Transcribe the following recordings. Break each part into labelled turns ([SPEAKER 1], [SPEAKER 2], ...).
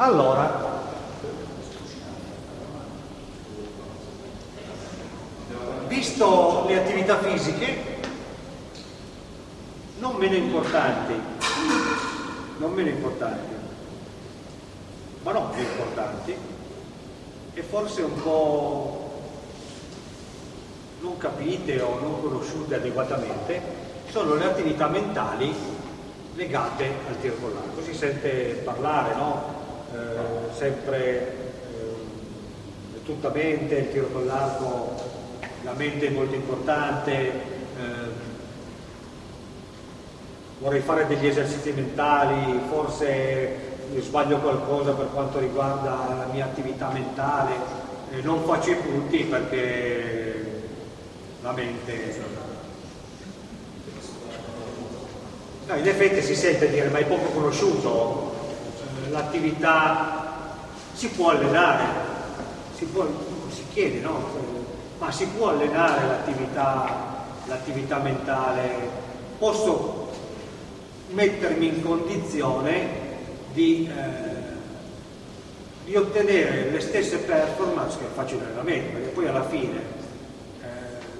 [SPEAKER 1] Allora, visto le attività fisiche, non meno importanti, non meno importanti, ma non più importanti, e forse un po' non capite o non conosciute adeguatamente, sono le attività mentali legate al tiro con l'arco. Si sente parlare, no? Eh, sempre eh, tutta mente, il tiro con l'arco, la mente è molto importante, eh, vorrei fare degli esercizi mentali, forse sbaglio qualcosa per quanto riguarda la mia attività mentale, eh, non faccio i punti perché la mente... No, in effetti si sente dire, ma è poco conosciuto, l'attività si può allenare, si, può, si chiede, no? Ma si può allenare l'attività mentale? Posso mettermi in condizione di, eh, di, ottenere le stesse performance che faccio in allenamento, perché poi alla fine eh,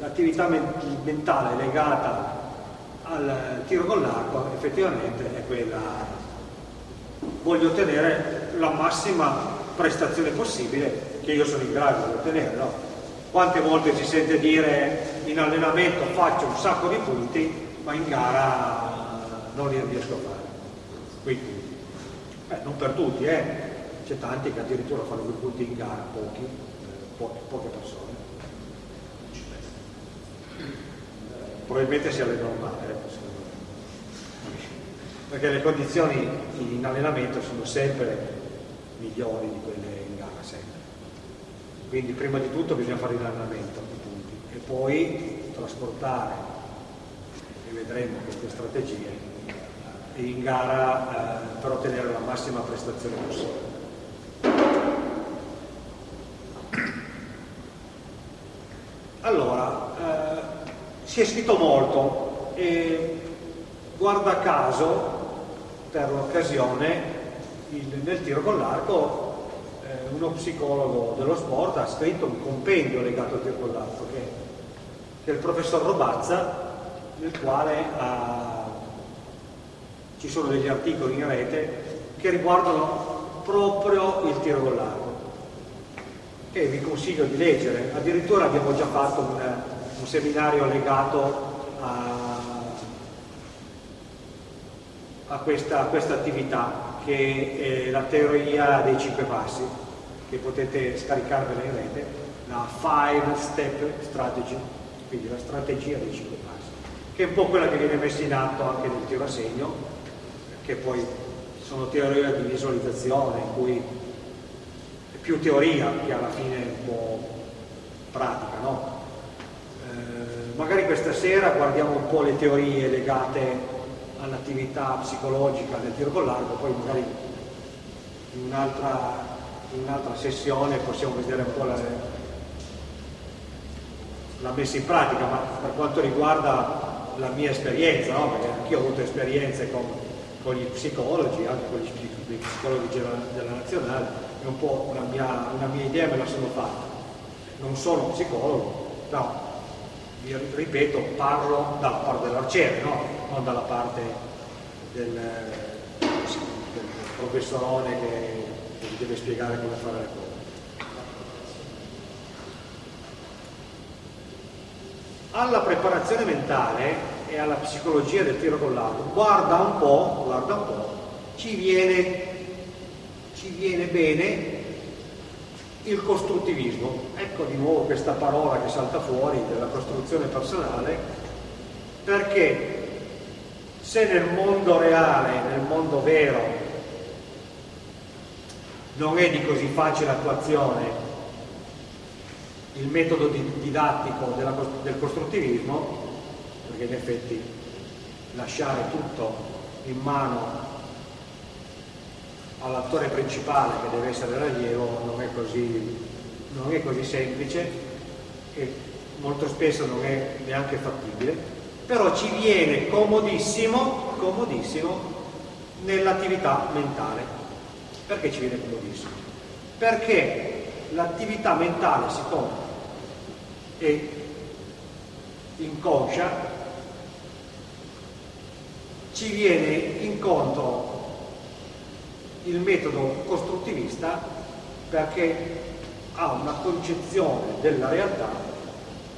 [SPEAKER 1] l'attività mentale legata al tiro con l'arco effettivamente è quella, voglio ottenere la massima prestazione possibile che io sono in grado di ottenere. No? Quante volte si sente dire in allenamento faccio un sacco di punti, ma in gara non li riesco a fare. Quindi, eh, non per tutti, eh. c'è tanti che addirittura fanno due punti in gara, pochi, eh, po poche persone. Probabilmente sia le normali, eh, perché le condizioni in allenamento sono sempre migliori di quelle in gara, sempre. Quindi prima di tutto bisogna fare l'allenamento i e poi trasportare, e vedremo queste strategie, in gara eh, per ottenere la massima prestazione possibile. Allora, eh, si è scritto molto e guarda caso, per l'occasione, nel tiro con l'arco, eh, uno psicologo dello sport ha scritto un compendio legato al tiro con l'arco, che, che è il professor Robazza, nel quale ha ci sono degli articoli in rete che riguardano proprio il tiro con l'arco che vi consiglio di leggere. Addirittura abbiamo già fatto un, un seminario legato a, a, questa, a questa attività che è la teoria dei cinque passi che potete scaricarvela in rete la five step strategy quindi la strategia dei cinque passi che è un po' quella che viene messa in atto anche nel tiro a segno che poi sono teorie di visualizzazione, in cui è più teoria che alla fine è un po' pratica, no? eh, magari questa sera guardiamo un po' le teorie legate all'attività psicologica del tiro con l'arco, poi magari in un'altra, un'altra sessione possiamo vedere un po' la, la messa in pratica, ma per quanto riguarda la mia esperienza, no? perché anch'io ho avuto esperienze con con gli psicologi, anche con gli psicologi della nazionale, è un po' una mia, una mia idea me la sono fatta. Non sono psicologo, no, ripeto, parlo dalla parte dell'arciere, no? non dalla parte del, del professorone che, che vi deve spiegare come fare le cose. Alla preparazione mentale e alla psicologia del tiro con l'arco, guarda un po', guarda un po', ci viene, ci viene bene il costruttivismo. Ecco di nuovo questa parola che salta fuori della costruzione personale, perché se nel mondo reale, nel mondo vero, non è di così facile attuazione il metodo didattico della, del costruttivismo, perché in effetti lasciare tutto in mano all'attore principale che deve essere l'allievo non è così, non è così semplice e molto spesso non è neanche fattibile, però ci viene comodissimo, comodissimo nell'attività mentale. Perché ci viene comodissimo? Perché l'attività mentale si compra e inconscia ci viene incontro il metodo costruttivista perché ha una concezione della realtà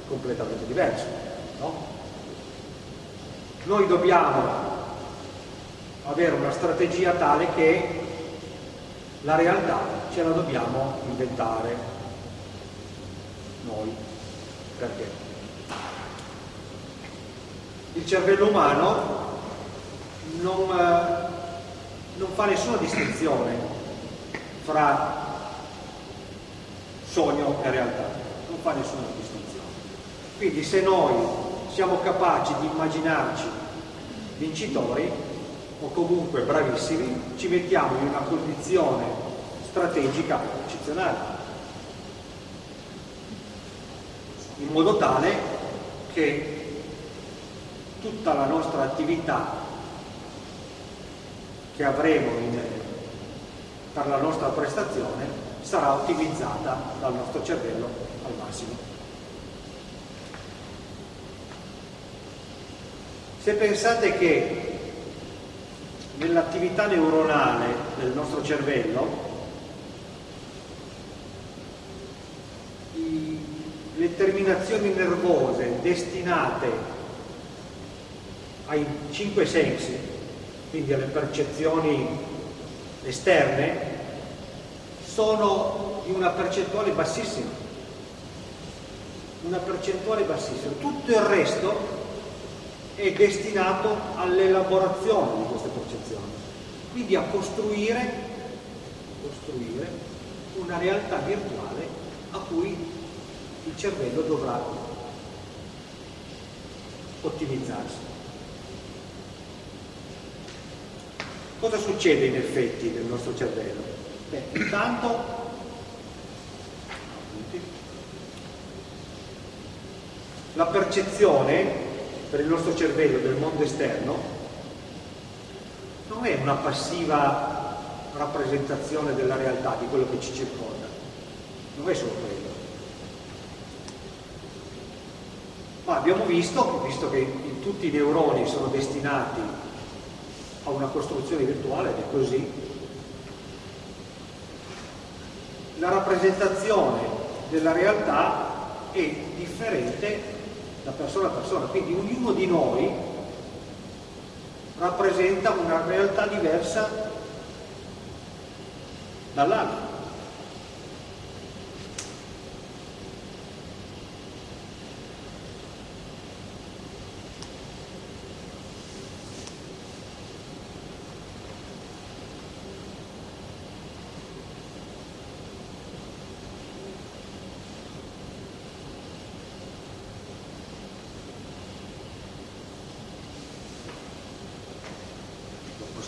[SPEAKER 1] completamente diversa. No? Noi dobbiamo avere una strategia tale che la realtà ce la dobbiamo inventare noi. Perché? Il cervello umano non, eh, non fa nessuna distinzione fra sogno e realtà, non fa nessuna distinzione. Quindi se noi siamo capaci di immaginarci vincitori o comunque bravissimi, ci mettiamo in una condizione strategica eccezionale, in modo tale che tutta la nostra attività che avremo in, per la nostra prestazione sarà ottimizzata dal nostro cervello al massimo. Se pensate che nell'attività neuronale del nostro cervello le terminazioni nervose destinate ai cinque sensi, quindi alle percezioni esterne, sono di una percentuale bassissima. Una percentuale bassissima. Tutto il resto è destinato all'elaborazione di queste percezioni. Quindi a costruire, costruire una realtà virtuale a cui il cervello dovrà ottimizzarsi. Cosa succede in effetti nel nostro cervello? Beh, intanto la percezione per il nostro cervello del mondo esterno non è una passiva rappresentazione della realtà, di quello che ci circonda, non è solo quello. Ma abbiamo visto, visto che tutti i neuroni sono destinati a una costruzione virtuale, ed è così, la rappresentazione della realtà è differente da persona a persona, quindi ognuno di noi rappresenta una realtà diversa dall'altro.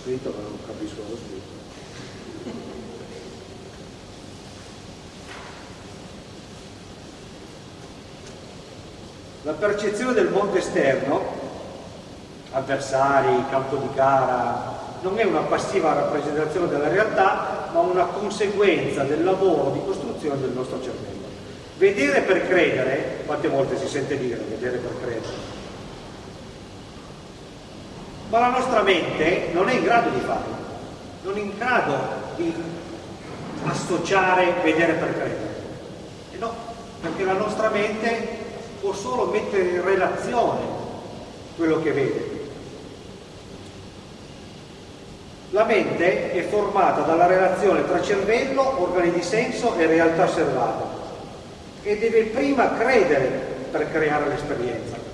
[SPEAKER 1] Scritto ma non capisco lo scritto. La percezione del mondo esterno, avversari, campo di gara, non è una passiva rappresentazione della realtà, ma una conseguenza del lavoro di costruzione del nostro cervello. Vedere per credere, quante volte si sente dire vedere per credere? Ma la nostra mente non è in grado di farlo, non è in grado di associare vedere per credere. E no, perché la nostra mente può solo mettere in relazione quello che vede. La mente è formata dalla relazione tra cervello, organi di senso e realtà osservata e deve prima credere per creare l'esperienza.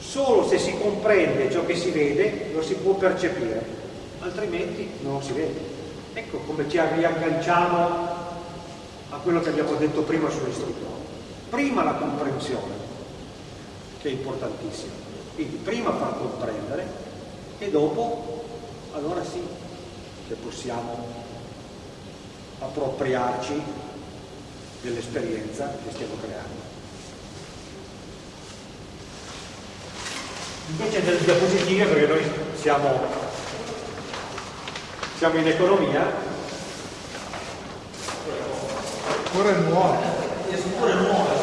[SPEAKER 1] Solo se si comprende ciò che si vede lo si può percepire, altrimenti non si vede. Ecco come ci riagganciamo a quello che abbiamo detto prima sull'istruttore. Prima la comprensione, che è importantissima. Quindi prima far comprendere e dopo allora sì che possiamo appropriarci dell'esperienza che stiamo creando. Invece delle diapositive, perché noi siamo, siamo in economia,
[SPEAKER 2] Pure nuove.
[SPEAKER 3] Pure nuove.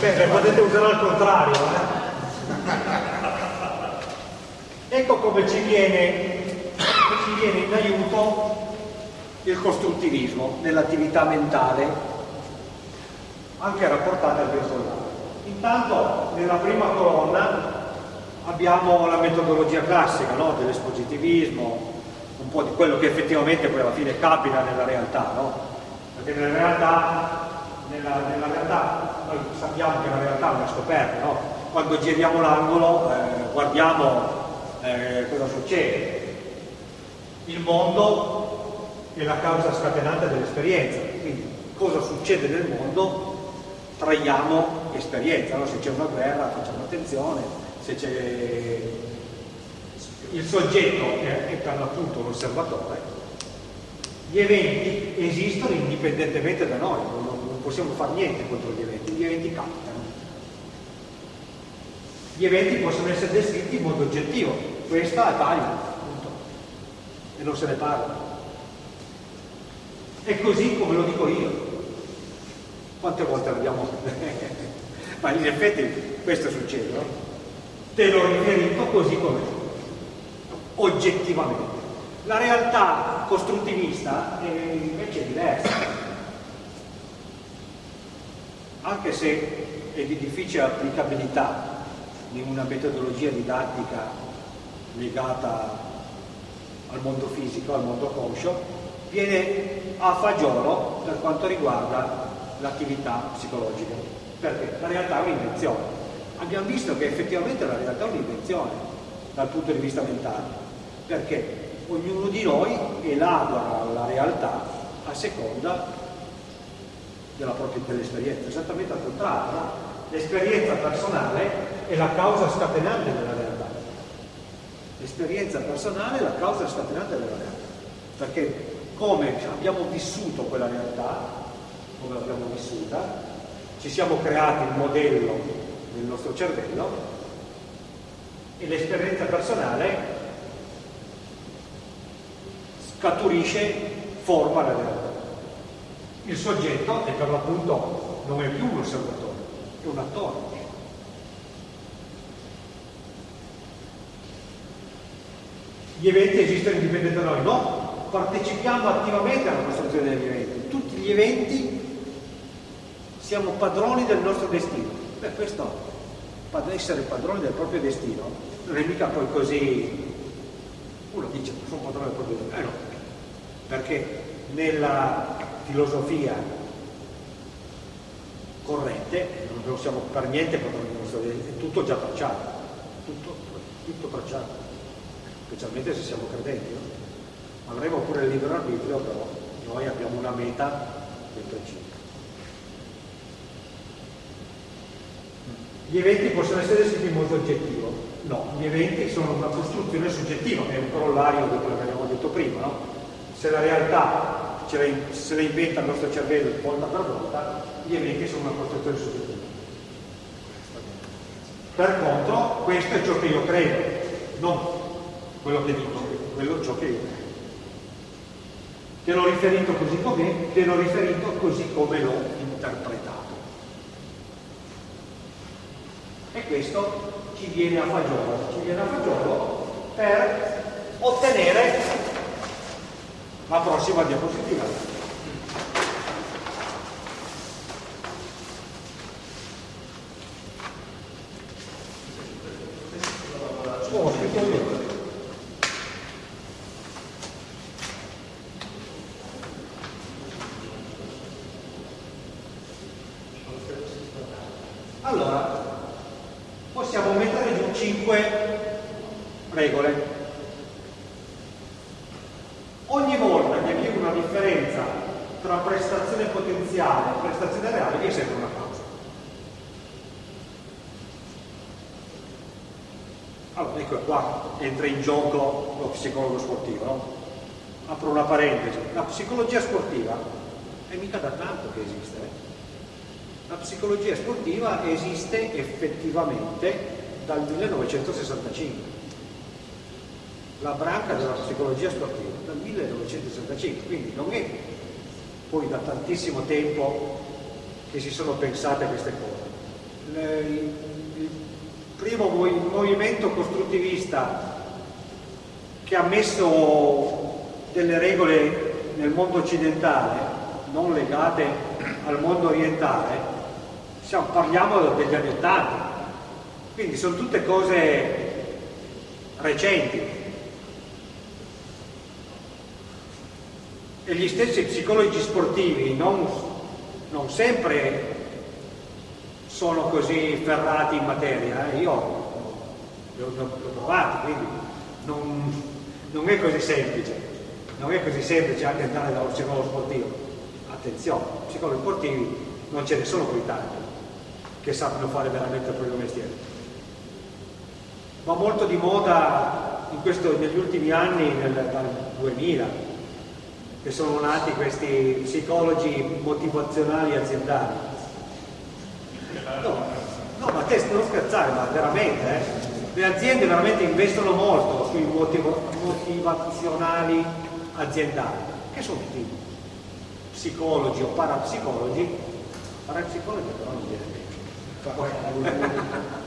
[SPEAKER 1] Beh, potete usare al contrario. Eh? ecco come ci viene, ci viene in aiuto il costruttivismo nell'attività mentale, anche rapportata al personale. Intanto, nella prima colonna abbiamo la metodologia classica no? dell'espositivismo, un po' di quello che effettivamente poi alla fine capita nella realtà, no? perché nella realtà, nella, nella realtà, noi sappiamo che la realtà è una scoperta, no? quando giriamo l'angolo eh, guardiamo eh, cosa succede. Il mondo è la causa scatenante dell'esperienza, quindi cosa succede nel mondo traiamo esperienza, no? se c'è una guerra facciamo attenzione, se c'è il soggetto è, è per l'appunto l'osservatore, gli eventi esistono indipendentemente da noi, non, non possiamo fare niente contro gli eventi, gli eventi capitano. Gli eventi possono essere descritti in modo oggettivo, questa è taglia, appunto, e non se ne parla. È così come lo dico io. Quante volte l'abbiamo... Ma in effetti questo succede, no? Te l'ho riferito così com'è oggettivamente. La realtà costruttivista è invece diversa, anche se è di difficile applicabilità in una metodologia didattica legata al mondo fisico, al mondo conscio, viene a fagiolo per quanto riguarda l'attività psicologica, perché la realtà è un'invenzione. Abbiamo visto che effettivamente la realtà è un'invenzione dal punto di vista mentale, perché ognuno di noi elabora la realtà a seconda della propria dell'esperienza, esattamente al contrario, l'esperienza personale è la causa scatenante della realtà. L'esperienza personale è la causa scatenante della realtà, perché come abbiamo vissuto quella realtà, come l'abbiamo vissuta, ci siamo creati il modello del nostro cervello e l'esperienza personale scaturisce forma la realtà. Il soggetto è per l'appunto non è più un osservatore, è un attore. Gli eventi esistono indipendenti da noi? No, partecipiamo attivamente alla costruzione degli eventi. Tutti gli eventi siamo padroni del nostro destino. Beh, questo, essere padroni del proprio destino, non è mica poi così uno dice sono padrone del proprio destino. Eh no, perché nella filosofia corrente non siamo per niente padroni del nostro destino, è tutto già tracciato, tutto, tutto tracciato, specialmente se siamo credenti. No? Avremo pure il libero arbitrio, però noi abbiamo una meta ben precisa. Gli eventi possono essere descritti in modo oggettivo? No, gli eventi sono una costruzione soggettiva, è un corollario di quello che abbiamo detto prima, no? Se la realtà la, se la inventa il nostro cervello volta per volta, gli eventi sono una costruzione soggettiva. Per contro, questo è ciò che io credo, non quello che dico, quello ciò che io credo. Te l'ho riferito così com'è, te l'ho riferito così come l'ho interpretato. E questo ci viene a fagiolo, ci viene a fagiolo per ottenere la prossima diapositiva. Oh, scritto io. Allora, possiamo mettere giù 5 regole. Ogni volta che vi è una differenza tra prestazione potenziale e prestazione reale vi è sempre una causa. Allora, ecco qua entra in gioco lo psicologo sportivo, no? Apro una parentesi. La psicologia sportiva è mica da tanto che esiste, eh? La psicologia sportiva esiste effettivamente dal 1965. La branca della psicologia sportiva dal 1965, quindi non è poi da tantissimo tempo che si sono pensate queste cose. Il, il primo movimento costruttivista che ha messo delle regole nel mondo occidentale non legate al mondo orientale, siamo, parliamo degli anni Ottanta, quindi sono tutte cose recenti. E gli stessi psicologi sportivi non, non sempre sono così ferrati in materia, eh? io l'ho provato, quindi non, non è così semplice, non è così semplice anche andare dallo psicologo sportivo. Attenzione, psicologi sportivi non ce ne sono poi tanti che sappiano fare veramente il proprio mestiere va molto di moda questo, negli ultimi anni, nel, dal 2000, che sono nati questi psicologi motivazionali aziendali. No, no ma te non scherzare, ma veramente, eh? le aziende veramente investono molto sui motivo, motivazionali aziendali, che sono tutti psicologi o parapsicologi, parapsicologi però non viene bene.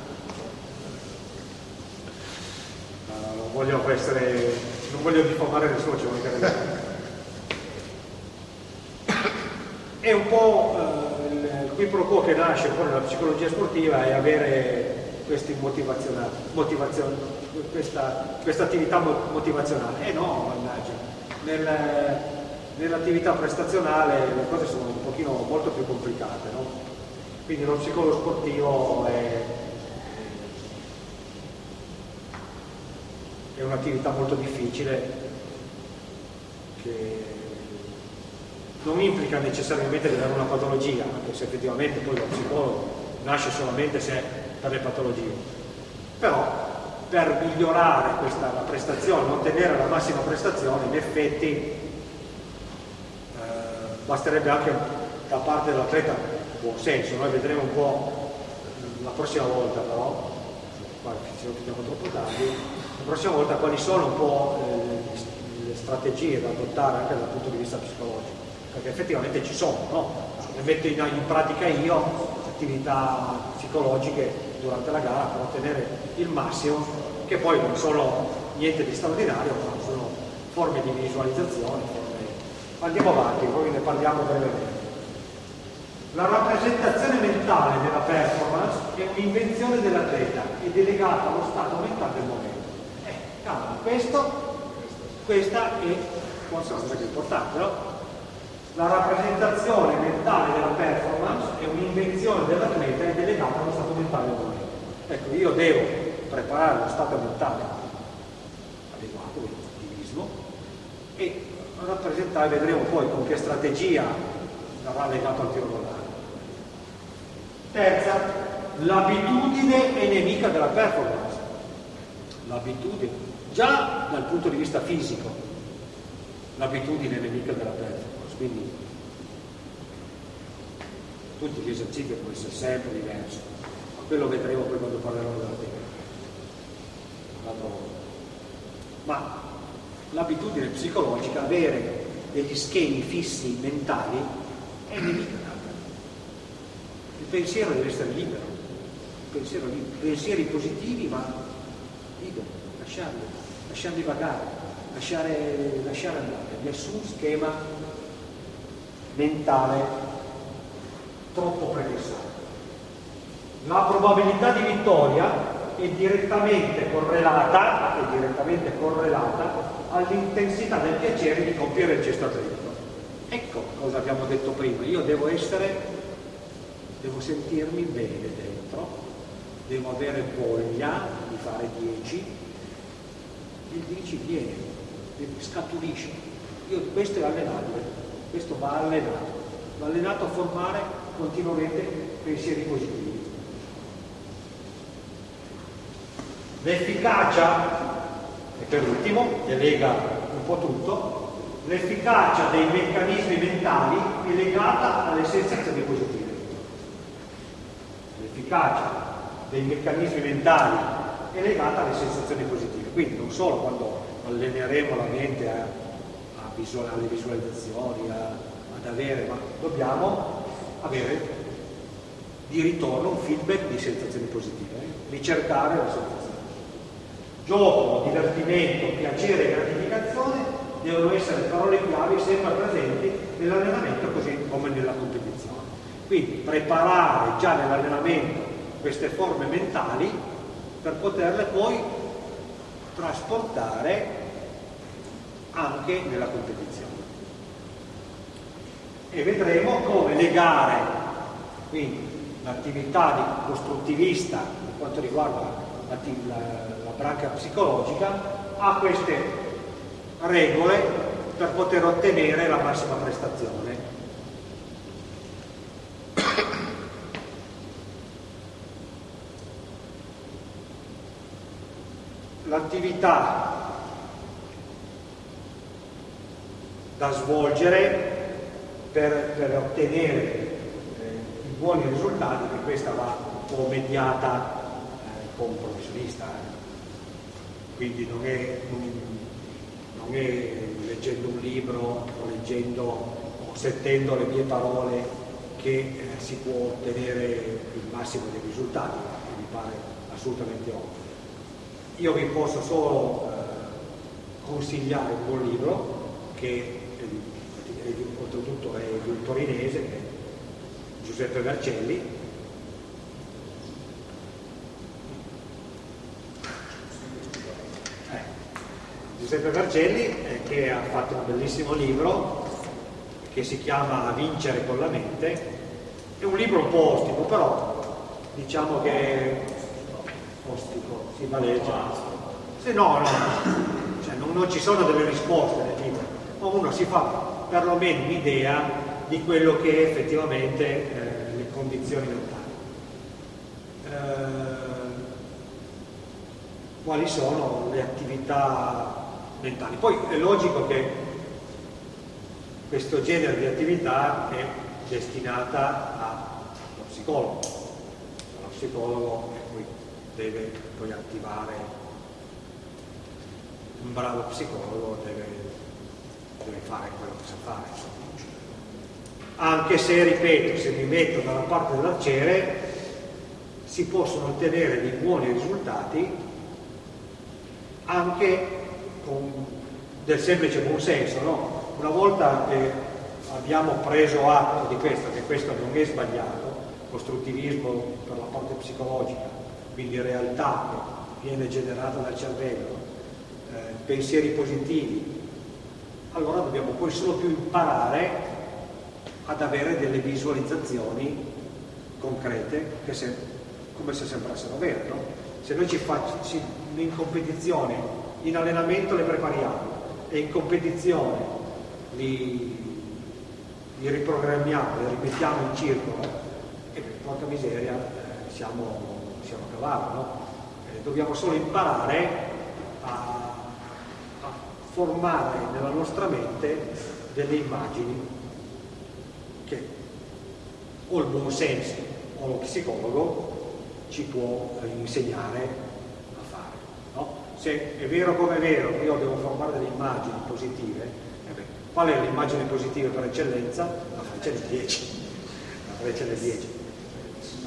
[SPEAKER 1] non voglio essere, non voglio diffamare nessuno, ci capire. È un po' eh, il qui pro quo che nasce un po' nella psicologia sportiva è avere questi motivazionali, motivazio, questa, questa, attività motivazionale. Eh no, mannaggia, nel, nell'attività prestazionale le cose sono un pochino molto più complicate, no? Quindi lo psicologo sportivo è è un'attività molto difficile che non implica necessariamente di avere una patologia, anche se effettivamente poi lo psicologo nasce solamente se per le patologie. Però per migliorare questa prestazione, ottenere la massima prestazione, in effetti eh, basterebbe anche da parte dell'atleta buon senso, noi vedremo un po' la prossima volta però, qua ci non troppo tardi, la prossima volta quali sono un po' eh, le strategie da adottare anche dal punto di vista psicologico, perché effettivamente ci sono, no? le metto in, in pratica io attività psicologiche durante la gara per ottenere il massimo, che poi non sono niente di straordinario, ma sono forme di visualizzazione, forme... andiamo avanti, poi ne parliamo brevemente. La rappresentazione mentale della performance è un'invenzione dell'atleta e delegata allo stato mentale del momento. Cavolo, questo, questa è forse una cosa importante, no? La rappresentazione mentale della performance è un'invenzione dell'atleta e delegata allo stato mentale dell'atleta. Ecco, io devo preparare lo stato mentale adeguato, l'ottimismo, e rappresentare, vedremo poi con che strategia sarà legato al tiro volare. Terza, l'abitudine è nemica della performance. L'abitudine già dal punto di vista fisico l'abitudine è nemica della performance, quindi tutti gli esercizi devono essere sempre diversi, ma quello vedremo poi quando parleremo della tecnica. Ma l'abitudine psicologica, avere degli schemi fissi mentali, è performance. Il pensiero deve essere libero, pensiero libero. pensieri positivi ma liberi, lasciarli lasciarli vagare, lasciare, lasciare andare, nessun schema mentale troppo prefissato. La probabilità di vittoria è direttamente correlata, è direttamente correlata all'intensità del piacere di compiere il gesto atletico. Ecco cosa abbiamo detto prima, io devo essere, devo sentirmi bene dentro, devo avere voglia di fare 10, il 10 viene, scaturisce. Io, questo è allenabile, questo va allenato, va allenato a formare continuamente pensieri positivi. L'efficacia, e per ultimo, che lega un po' tutto, l'efficacia dei meccanismi mentali è legata alle sensazioni positive. L'efficacia dei meccanismi mentali è legata alle sensazioni positive. Quindi non solo quando alleneremo la mente a, visual, alle visualizzazioni, a, ad avere, ma dobbiamo avere di ritorno un feedback di sensazioni positive, eh? ricercare la sensazione. Gioco, divertimento, piacere e gratificazione devono essere parole chiavi sempre presenti nell'allenamento così come nella competizione. Quindi preparare già nell'allenamento queste forme mentali per poterle poi trasportare anche nella competizione. E vedremo come legare quindi l'attività costruttivista per quanto riguarda la, la, la branca psicologica a queste regole per poter ottenere la massima prestazione. L'attività da svolgere per, per ottenere eh, i buoni risultati, che questa va un po' mediata eh, con un professionista, eh. quindi non è, non, è leggendo un libro o leggendo o sentendo le mie parole che eh, si può ottenere il massimo dei risultati, che mi pare assolutamente ovvio. Io vi posso solo eh, consigliare un buon libro che oltretutto è di un torinese, che è Giuseppe Vercelli, eh, Giuseppe Vercelli eh, che ha fatto un bellissimo libro che si chiama Vincere con la mente, è un libro un po' ostico, però diciamo che è ostico, si valeggia. Se no, no, cioè non, non ci sono delle risposte uno si fa perlomeno un'idea di quello che è effettivamente eh, le condizioni mentali. Eh, quali sono le attività mentali. Poi è logico che questo genere di attività è destinata allo psicologo. Lo psicologo poi deve poi attivare un bravo psicologo deve fare quello che sa fare. Anche se, ripeto, se mi metto dalla parte dell'arciere, si possono ottenere dei buoni risultati anche con del semplice buonsenso. No? Una volta che abbiamo preso atto di questo, che questo non è sbagliato, costruttivismo per la parte psicologica, quindi realtà che viene generata dal cervello, eh, pensieri positivi, allora dobbiamo poi solo più imparare ad avere delle visualizzazioni concrete che se, come se sembrassero vere. No? Se noi ci facciamo in competizione, in allenamento le prepariamo e in competizione li, li riprogrammiamo, li rimettiamo in circolo, e porca miseria eh, siamo, siamo a cavallo. No? Eh, dobbiamo solo imparare formare nella nostra mente delle immagini che o il buon senso o lo psicologo ci può insegnare a fare. No? Se è vero come è vero che io devo formare delle immagini positive, eh beh, qual è l'immagine positiva per eccellenza? La freccia del 10. La freccia del 10.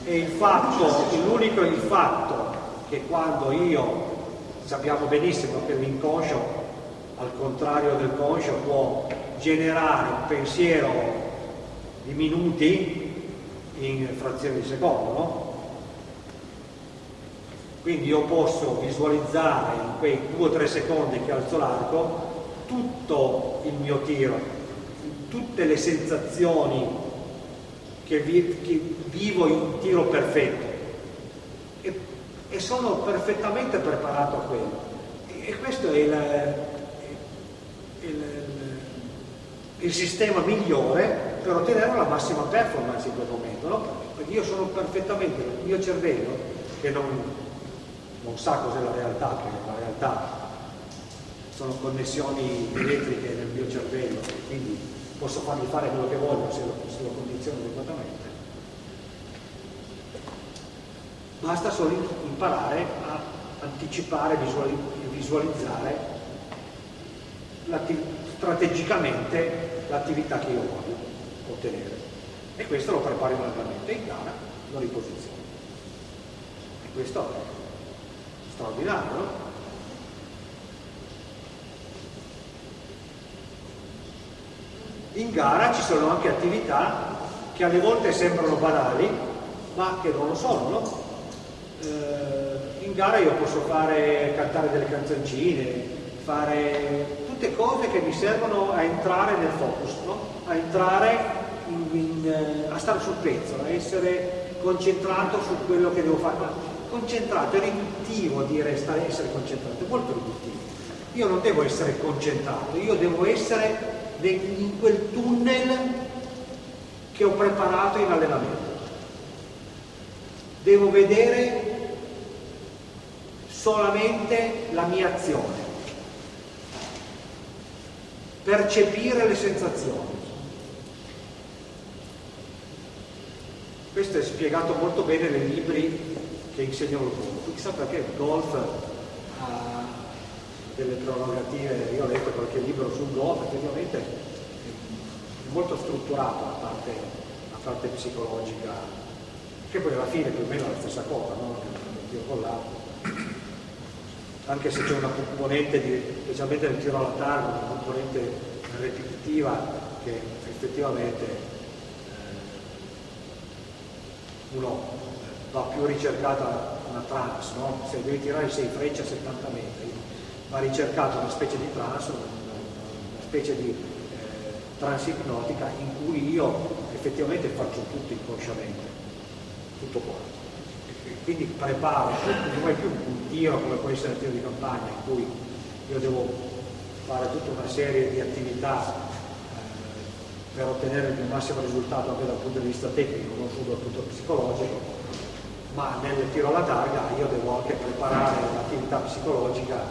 [SPEAKER 1] E il fatto, l'unico il fatto che quando io sappiamo benissimo che l'inconscio al contrario del conscio, può generare un pensiero di minuti in frazioni di secondo, no? Quindi io posso visualizzare in quei due o tre secondi che alzo l'arco tutto il mio tiro, tutte le sensazioni che, vi, che vivo in tiro perfetto e, e, sono perfettamente preparato a quello. E, e questo è il, il, il, sistema migliore per ottenere la massima performance in quel momento, no? Perché io sono perfettamente, il mio cervello, che non, non sa cos'è la realtà, perché la realtà sono connessioni elettriche nel mio cervello, quindi posso fargli fare quello che voglio se lo, se lo condiziono adeguatamente. Basta solo imparare a anticipare, visualizzare strategicamente l'attività che io voglio. ottenere. E questo lo prepari manualmente in gara, lo riposizioni. E questo è straordinario? In gara ci sono anche attività che alle volte sembrano banali, ma che non lo sono, no? eh, in gara io posso fare, cantare delle canzoncine, fare tutte cose che mi servono a entrare nel focus, no? a entrare, in, in, eh, a stare sul pezzo, a essere concentrato su quello che devo fare. Concentrato, è riduttivo dire stare, essere concentrato, è molto riduttivo. Io non devo essere concentrato, io devo essere in quel tunnel che ho preparato in allenamento. Devo vedere solamente la mia azione, percepire le sensazioni. Questo è spiegato molto bene nei libri che insegnano il golf. Chissà perché il golf ha delle prerogative, io ho letto qualche libro sul golf, effettivamente è molto strutturato la parte, la parte psicologica, che poi alla fine più o meno è la stessa cosa, no? il tiro con l'arco. Anche se c'è una componente, di, specialmente nel tiro alla targa, una componente ripetitiva che effettivamente eh, uno va più ricercata una trans, no? se devi tirare 6 frecce a 70 metri, va ricercata una specie di trans, una, una specie di eh, transipnotica in cui io effettivamente faccio tutto inconsciamente, tutto quanto. Quindi preparo, non è più un tiro come può essere il tiro di campagna in cui io devo fare tutta una serie di attività eh, per ottenere il massimo risultato anche dal punto di vista tecnico, non solo dal punto psicologico, ma nel tiro alla targa io devo anche preparare l'attività psicologica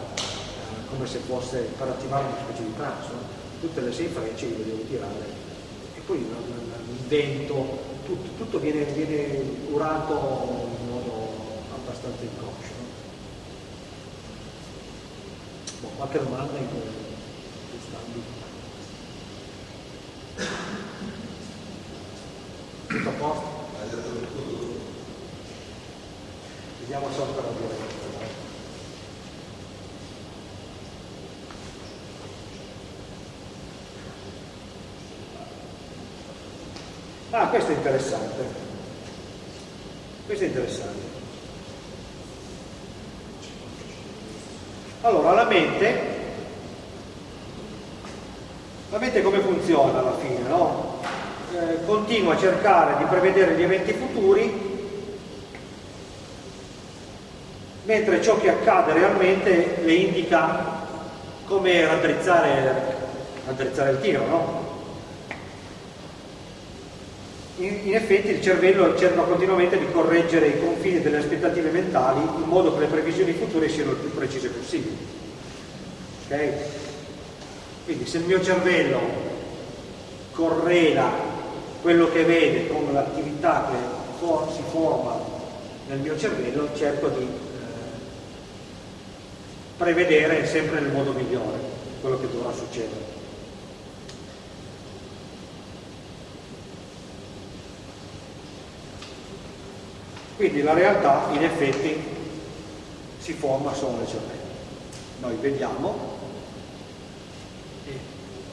[SPEAKER 1] come se fosse per attivare una specie di trance, no? tutte le sei frecce le devo tirare e poi il vento, tutto, tutto viene, viene, curato abbastanza inconscio. Boh, qualche domanda in quest'ambito? Tutto a posto? Vediamo se ancora dire. Ah, questo è interessante. Questo è interessante. Allora, la mente, la mente come funziona alla fine, no? Eh, continua a cercare di prevedere gli eventi futuri, mentre ciò che accade realmente le indica come raddrizzare, raddrizzare il tiro, no? In, in, effetti il cervello cerca continuamente di correggere i confini delle aspettative mentali in modo che le previsioni future siano il più precise possibili. Okay? Quindi se il mio cervello correla quello che vede con l'attività che for si forma nel mio cervello, cerco di eh, prevedere sempre nel modo migliore quello che dovrà succedere. Quindi la realtà in effetti si forma solo nel cervello. Noi vediamo e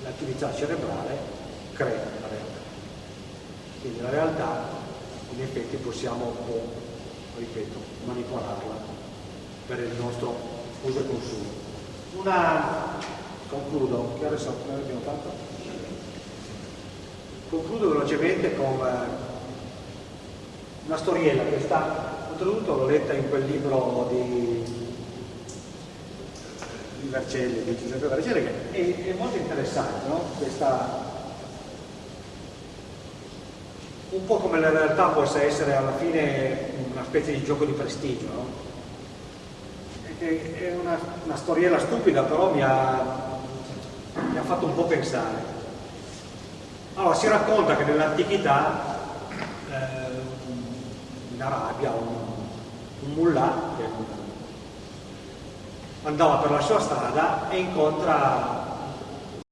[SPEAKER 1] l'attività cerebrale crea la realtà. Quindi la realtà in effetti possiamo un po', ripeto, manipolarla per il nostro uso e consumo. Una, concludo, che ora abbiamo fatto? Concludo velocemente con eh, una storiella che sta, oltretutto l'ho letta in quel libro di, di Vercelli, di Giuseppe Vercelli, che è, è molto interessante, no? Questa, un po' come la realtà possa essere alla fine una specie di gioco di prestigio, no? È una, una storiella stupida, però mi ha, mi ha fatto un po' pensare. Allora, si racconta che nell'antichità in Arabia un, un mullah che andava per la sua strada e incontra